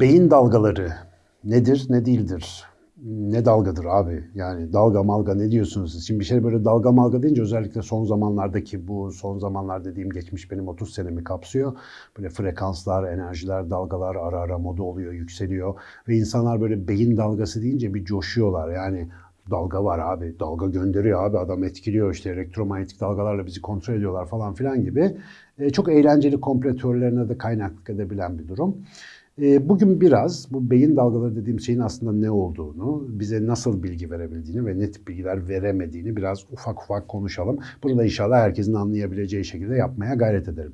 Beyin dalgaları nedir, ne değildir? Ne dalgadır abi? Yani dalga malga ne diyorsunuz siz? Şimdi bir şey böyle dalga malga deyince özellikle son zamanlardaki bu son zamanlar dediğim geçmiş benim 30 senemi kapsıyor. Böyle frekanslar, enerjiler, dalgalar ara ara moda oluyor, yükseliyor. Ve insanlar böyle beyin dalgası deyince bir coşuyorlar. Yani dalga var abi, dalga gönderiyor abi, adam etkiliyor işte elektromanyetik dalgalarla bizi kontrol ediyorlar falan filan gibi. E, çok eğlenceli komplo teorilerine de kaynaklık edebilen bir durum. E, Bugün biraz bu beyin dalgaları dediğim şeyin aslında ne olduğunu, bize nasıl bilgi verebildiğini ve ne tip bilgiler veremediğini biraz ufak ufak konuşalım. Bunu da inşallah herkesin anlayabileceği şekilde yapmaya gayret ederim.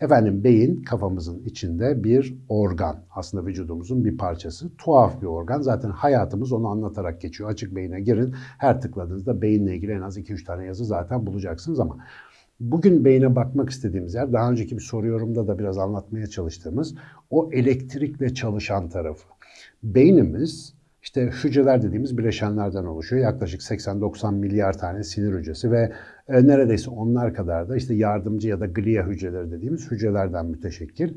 Efendim beyin kafamızın içinde bir organ. Aslında vücudumuzun bir parçası. Tuhaf bir organ. Zaten hayatımız onu anlatarak geçiyor. Açık beyine girin. Her tıkladığınızda beyinle ilgili en az 2-3 tane yazı zaten bulacaksınız ama Bugün beyine bakmak istediğimiz yer, daha önceki bir soru yorumda da biraz anlatmaya çalıştığımız o elektrikle çalışan tarafı. Beynimiz işte hücreler dediğimiz bileşenlerden oluşuyor. Yaklaşık 80-90 milyar tane sinir hücresi ve e, neredeyse onlar kadar da işte yardımcı ya da glia hücreleri dediğimiz hücrelerden müteşekkil.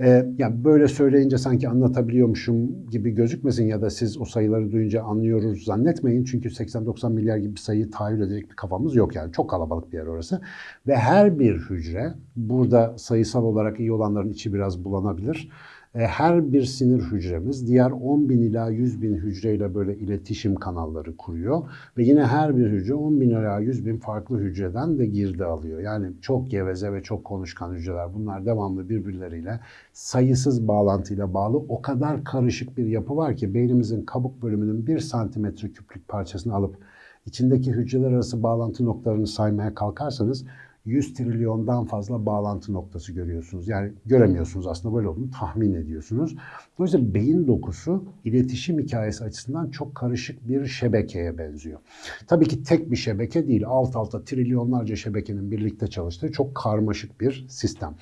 E, yani böyle söyleyince sanki anlatabiliyormuşum gibi gözükmesin ya da siz o sayıları duyunca anlıyoruz zannetmeyin. Çünkü 80-90 milyar gibi bir sayıyı tahayyül edecek bir kafamız yok yani. Çok kalabalık bir yer orası. Ve her bir hücre, burada sayısal olarak iyi olanların içi biraz bulanabilir. E, her bir sinir hücremiz diğer 10 bin ila 100 bin hücreyle böyle iletişim kanalları kuruyor. Ve yine her bir hücre 10 bin ila 100 bin farklı hücreden de girdi alıyor. Yani çok geveze ve çok konuşkan hücreler. Bunlar devamlı birbirleriyle sayısız bağlantıyla bağlı. O kadar karışık bir yapı var ki beynimizin kabuk bölümünün 1 santimetre küplük parçasını alıp içindeki hücreler arası bağlantı noktalarını saymaya kalkarsanız 100 trilyondan fazla bağlantı noktası görüyorsunuz. Yani göremiyorsunuz aslında böyle olduğunu tahmin ediyorsunuz. Dolayısıyla beyin dokusu iletişim hikayesi açısından çok karışık bir şebekeye benziyor. Tabii ki tek bir şebeke değil, alt alta trilyonlarca şebekenin birlikte çalıştığı çok karmaşık bir sistem.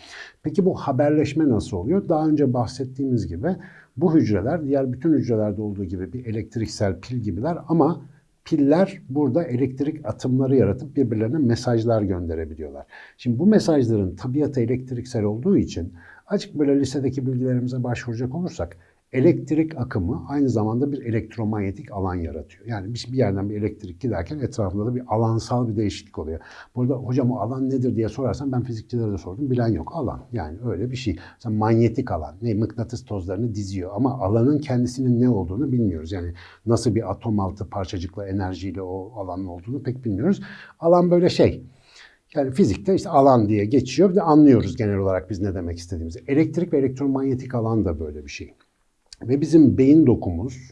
Peki bu haberleşme nasıl oluyor? Daha önce bahsettiğimiz gibi bu hücreler diğer bütün hücrelerde olduğu gibi bir elektriksel pil gibiler ama piller burada elektrik atımları yaratıp birbirlerine mesajlar gönderebiliyorlar. Şimdi bu mesajların tabiatı elektriksel olduğu için açık böyle lisedeki bilgilerimize başvuracak olursak elektrik akımı aynı zamanda bir elektromanyetik alan yaratıyor. Yani bir yerden bir elektrik giderken etrafında da bir alansal bir değişiklik oluyor. Burada hocam o alan nedir diye sorarsan ben fizikçilere de sordum. Bilen yok. Alan. Yani öyle bir şey. Mesela manyetik alan. Ne? Mıknatıs tozlarını diziyor. Ama alanın kendisinin ne olduğunu bilmiyoruz. Yani nasıl bir atom altı parçacıkla enerjiyle o alanın olduğunu pek bilmiyoruz. Alan böyle şey. Yani fizikte işte alan diye geçiyor. Bir de anlıyoruz genel olarak biz ne demek istediğimizi. Elektrik ve elektromanyetik alan da böyle bir şey. Ve bizim beyin dokumuz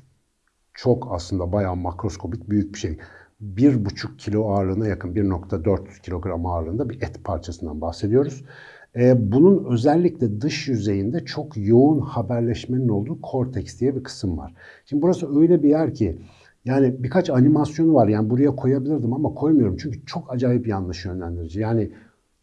çok aslında bayağı makroskopik büyük bir şey. 1,5 kilo ağırlığına yakın 1,4 kilogram ağırlığında bir et parçasından bahsediyoruz. Ee, bunun özellikle dış yüzeyinde çok yoğun haberleşmenin olduğu korteks diye bir kısım var. Şimdi burası öyle bir yer ki yani birkaç animasyonu var yani buraya koyabilirdim ama koymuyorum çünkü çok acayip yanlış yönlendirici. Yani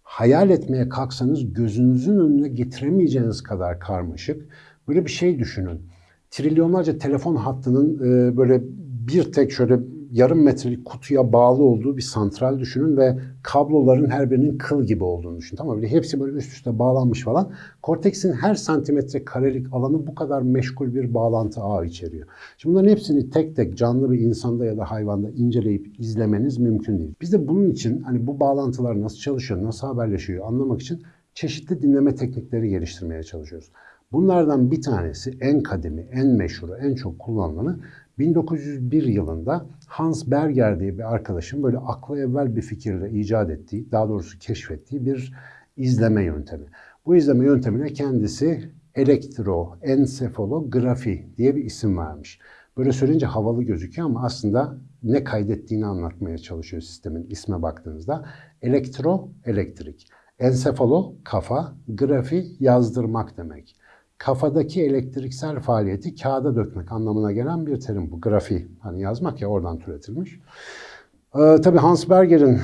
hayal etmeye kalksanız gözünüzün önüne getiremeyeceğiniz kadar karmaşık. Böyle bir şey düşünün trilyonlarca telefon hattının e, böyle bir tek şöyle yarım metrelik kutuya bağlı olduğu bir santral düşünün ve kabloların her birinin kıl gibi olduğunu düşünün. Tamam mı? Hepsi böyle üst üste bağlanmış falan. Korteksin her santimetre karelik alanı bu kadar meşgul bir bağlantı ağı içeriyor. Şimdi bunların hepsini tek tek canlı bir insanda ya da hayvanda inceleyip izlemeniz mümkün değil. Biz de bunun için hani bu bağlantılar nasıl çalışıyor, nasıl haberleşiyor anlamak için çeşitli dinleme teknikleri geliştirmeye çalışıyoruz. Bunlardan bir tanesi en kademi, en meşhuru, en çok kullanılanı 1901 yılında Hans Berger diye bir arkadaşın böyle akla evvel bir fikirle icat ettiği, daha doğrusu keşfettiği bir izleme yöntemi. Bu izleme yöntemine kendisi elektroensefalografi diye bir isim vermiş. Böyle söyleyince havalı gözüküyor ama aslında ne kaydettiğini anlatmaya çalışıyor sistemin isme baktığınızda. Elektro, elektrik. Ensefalo, kafa, grafi, yazdırmak demek kafadaki elektriksel faaliyeti kağıda dökmek anlamına gelen bir terim bu. Grafi, hani yazmak ya oradan türetilmiş. Ee, tabii Hans Berger'in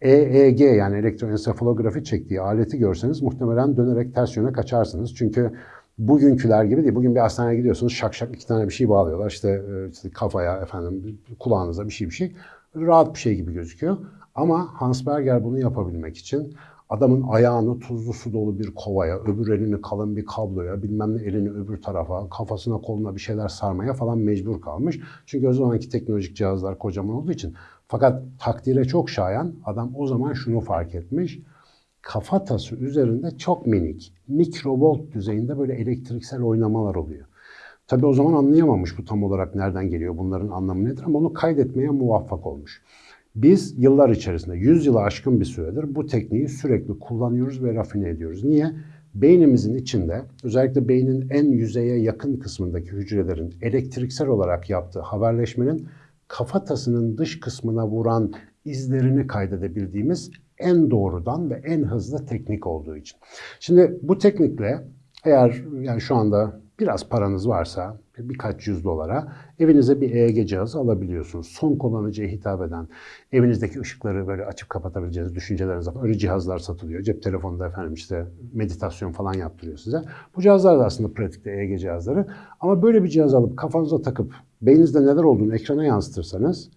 EEG yani elektroensefalografi çektiği aleti görseniz muhtemelen dönerek ters yöne kaçarsınız. Çünkü bugünküler gibi değil. Bugün bir hastaneye gidiyorsunuz şak şak iki tane bir şey bağlıyorlar. İşte, e, işte kafaya efendim kulağınıza bir şey bir şey. Rahat bir şey gibi gözüküyor. Ama Hans Berger bunu yapabilmek için adamın ayağını tuzlu su dolu bir kovaya, öbür elini kalın bir kabloya, bilmem ne elini öbür tarafa, kafasına koluna bir şeyler sarmaya falan mecbur kalmış. Çünkü o zamanki teknolojik cihazlar kocaman olduğu için. Fakat takdire çok şayan adam o zaman şunu fark etmiş. Kafatası üzerinde çok minik, mikrovolt düzeyinde böyle elektriksel oynamalar oluyor. Tabii o zaman anlayamamış bu tam olarak nereden geliyor, bunların anlamı nedir ama onu kaydetmeye muvaffak olmuş. Biz yıllar içerisinde, 100 yılı aşkın bir süredir bu tekniği sürekli kullanıyoruz ve rafine ediyoruz. Niye? Beynimizin içinde, özellikle beynin en yüzeye yakın kısmındaki hücrelerin elektriksel olarak yaptığı haberleşmenin kafatasının dış kısmına vuran izlerini kaydedebildiğimiz en doğrudan ve en hızlı teknik olduğu için. Şimdi bu teknikle eğer yani şu anda biraz paranız varsa birkaç yüz dolara evinize bir EEG cihazı alabiliyorsunuz. Son kullanıcıya hitap eden, evinizdeki ışıkları böyle açıp kapatabileceğiniz düşünceleriniz var. Öyle cihazlar satılıyor. Cep telefonunda efendim işte meditasyon falan yaptırıyor size. Bu cihazlar da aslında pratikte EEG cihazları. Ama böyle bir cihaz alıp kafanıza takıp beyninizde neler olduğunu ekrana yansıtırsanız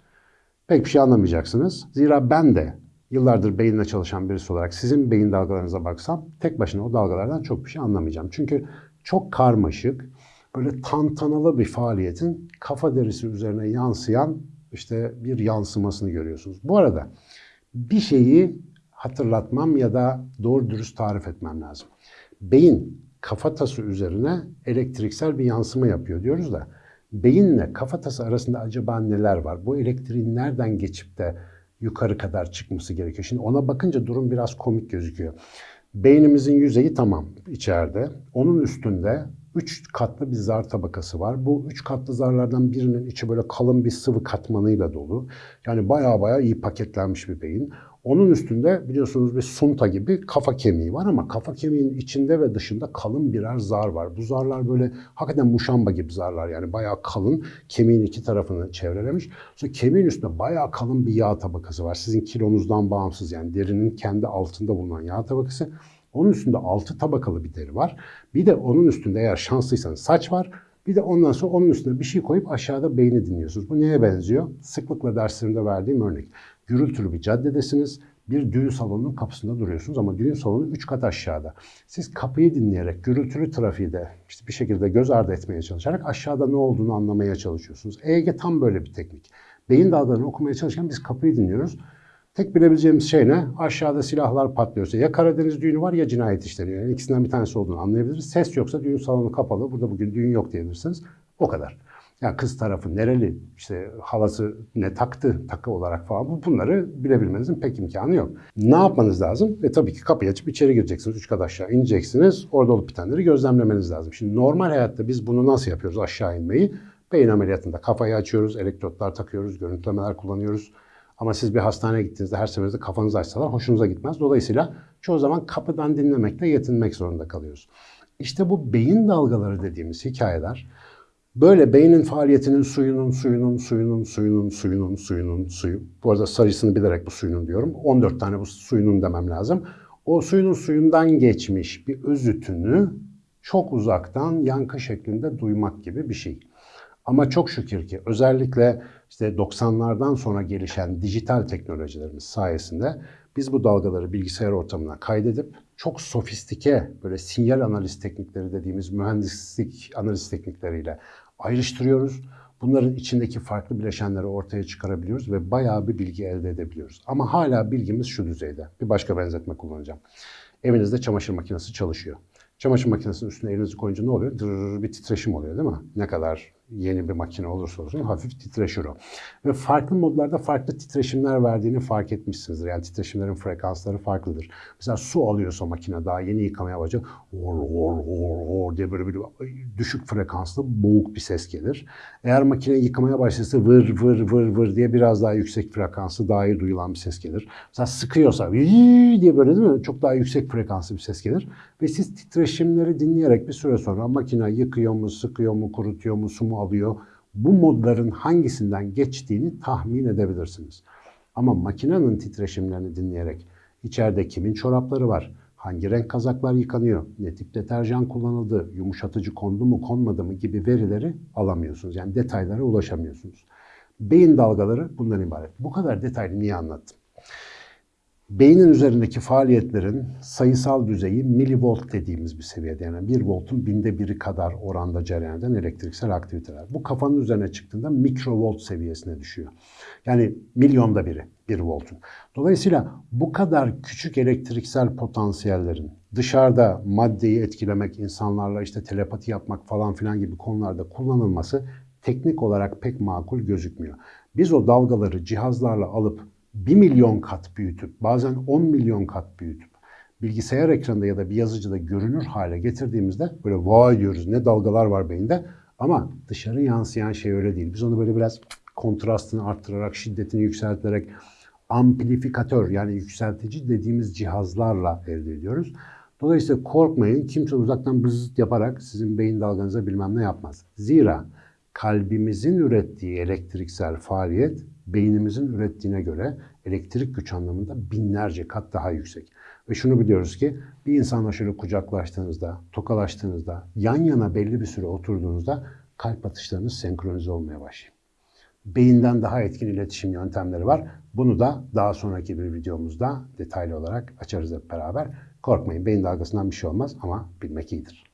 pek bir şey anlamayacaksınız. Zira ben de yıllardır beyinle çalışan birisi olarak sizin beyin dalgalarınıza baksam tek başına o dalgalardan çok bir şey anlamayacağım. Çünkü çok karmaşık, böyle tantanalı bir faaliyetin kafa derisi üzerine yansıyan işte bir yansımasını görüyorsunuz. Bu arada bir şeyi hatırlatmam ya da doğru dürüst tarif etmem lazım. Beyin kafatası üzerine elektriksel bir yansıma yapıyor diyoruz da beyinle kafatası arasında acaba neler var? Bu elektriğin nereden geçip de yukarı kadar çıkması gerekiyor? Şimdi ona bakınca durum biraz komik gözüküyor. Beynimizin yüzeyi tamam içeride. Onun üstünde üç katlı bir zar tabakası var. Bu üç katlı zarlardan birinin içi böyle kalın bir sıvı katmanıyla dolu. Yani baya baya iyi paketlenmiş bir beyin. Onun üstünde biliyorsunuz bir sunta gibi kafa kemiği var ama kafa kemiğinin içinde ve dışında kalın birer zar var. Bu zarlar böyle hakikaten muşamba gibi zarlar yani bayağı kalın kemiğin iki tarafını çevrelemiş. Sonra kemiğin üstünde bayağı kalın bir yağ tabakası var. Sizin kilonuzdan bağımsız yani derinin kendi altında bulunan yağ tabakası. Onun üstünde altı tabakalı bir deri var. Bir de onun üstünde eğer şanslıysanız saç var. Bir de ondan sonra onun üstüne bir şey koyup aşağıda beyni dinliyorsunuz. Bu neye benziyor? Sıklıkla derslerimde verdiğim örnek. Gürültülü bir caddedesiniz. Bir düğün salonunun kapısında duruyorsunuz ama düğün salonu 3 kat aşağıda. Siz kapıyı dinleyerek gürültülü trafiği de işte bir şekilde göz ardı etmeye çalışarak aşağıda ne olduğunu anlamaya çalışıyorsunuz. EEG tam böyle bir teknik. Beyin dalgalarını okumaya çalışırken biz kapıyı dinliyoruz. Tek bilebileceğimiz şey ne? Aşağıda silahlar patlıyorsa ya Karadeniz düğünü var ya cinayet işleniyor. Yani ikisinden bir tanesi olduğunu anlayabiliriz. Ses yoksa düğün salonu kapalı. Burada bugün düğün yok diyebilirsiniz. O kadar. Yani kız tarafı nereli, işte halası ne taktı takı olarak falan bunları bilebilmenizin pek imkanı yok. Ne yapmanız lazım? E tabii ki kapıyı açıp içeri gireceksiniz. Üç kat aşağı ineceksiniz. Orada olup bitenleri gözlemlemeniz lazım. Şimdi normal hayatta biz bunu nasıl yapıyoruz aşağı inmeyi? Beyin ameliyatında kafayı açıyoruz, elektrotlar takıyoruz, görüntülemeler kullanıyoruz. Ama siz bir hastaneye gittiğinizde her seferinde kafanızı açsalar hoşunuza gitmez. Dolayısıyla çoğu zaman kapıdan dinlemekle yetinmek zorunda kalıyoruz. İşte bu beyin dalgaları dediğimiz hikayeler böyle beynin faaliyetinin suyunun, suyunun, suyunun, suyunun, suyunun, suyunun, suyu. Bu arada sayısını bilerek bu suyunun diyorum. 14 tane bu suyunun demem lazım. O suyunun suyundan geçmiş bir özütünü çok uzaktan yankı şeklinde duymak gibi bir şey. Ama çok şükür ki özellikle işte 90'lardan sonra gelişen dijital teknolojilerimiz sayesinde biz bu dalgaları bilgisayar ortamına kaydedip çok sofistike böyle sinyal analiz teknikleri dediğimiz mühendislik analiz teknikleriyle ayrıştırıyoruz. Bunların içindeki farklı bileşenleri ortaya çıkarabiliyoruz ve bayağı bir bilgi elde edebiliyoruz. Ama hala bilgimiz şu düzeyde. Bir başka benzetme kullanacağım. Evinizde çamaşır makinesi çalışıyor. Çamaşır makinesinin üstüne elinizi koyunca ne oluyor? Dırr bir titreşim oluyor değil mi? Ne kadar yeni bir makine olursa olsun hafif titreşir o. Ve farklı modlarda farklı titreşimler verdiğini fark etmişsinizdir. Yani titreşimlerin frekansları farklıdır. Mesela su alıyorsa makine daha yeni yıkamaya başlıyor. Or, or, or, or diye böyle bir düşük frekanslı boğuk bir ses gelir. Eğer makine yıkamaya başlarsa vır vır vır vır diye biraz daha yüksek frekanslı daha iyi duyulan bir ses gelir. Mesela sıkıyorsa diye böyle değil mi? Çok daha yüksek frekanslı bir ses gelir. Ve siz titreşimleri dinleyerek bir süre sonra makine yıkıyor mu, sıkıyor mu, kurutuyor mu, su mu alıyor. Bu modların hangisinden geçtiğini tahmin edebilirsiniz. Ama makinenin titreşimlerini dinleyerek içeride kimin çorapları var, hangi renk kazaklar yıkanıyor, ne tip deterjan kullanıldı, yumuşatıcı kondu mu konmadı mı gibi verileri alamıyorsunuz. Yani detaylara ulaşamıyorsunuz. Beyin dalgaları bundan ibaret. Bu kadar detaylı niye anlattım? Beynin üzerindeki faaliyetlerin sayısal düzeyi milivolt dediğimiz bir seviyede. Yani 1 voltun binde biri kadar oranda cereyan eden elektriksel aktiviteler. Bu kafanın üzerine çıktığında mikrovolt seviyesine düşüyor. Yani milyonda biri 1 voltun. Dolayısıyla bu kadar küçük elektriksel potansiyellerin dışarıda maddeyi etkilemek, insanlarla işte telepati yapmak falan filan gibi konularda kullanılması teknik olarak pek makul gözükmüyor. Biz o dalgaları cihazlarla alıp 1 milyon kat büyütüp bazen 10 milyon kat büyütüp bilgisayar ekranında ya da bir yazıcıda görünür hale getirdiğimizde böyle vay diyoruz ne dalgalar var beyinde ama dışarı yansıyan şey öyle değil. Biz onu böyle biraz kontrastını arttırarak, şiddetini yükselterek amplifikatör yani yükseltici dediğimiz cihazlarla elde ediyoruz. Dolayısıyla korkmayın kimse uzaktan bızıt yaparak sizin beyin dalganıza bilmem ne yapmaz. Zira kalbimizin ürettiği elektriksel faaliyet beynimizin ürettiğine göre elektrik güç anlamında binlerce kat daha yüksek. Ve şunu biliyoruz ki bir insanla şöyle kucaklaştığınızda, tokalaştığınızda, yan yana belli bir süre oturduğunuzda kalp atışlarınız senkronize olmaya başlıyor. Beyinden daha etkin iletişim yöntemleri var. Bunu da daha sonraki bir videomuzda detaylı olarak açarız hep beraber. Korkmayın beyin dalgasından bir şey olmaz ama bilmek iyidir.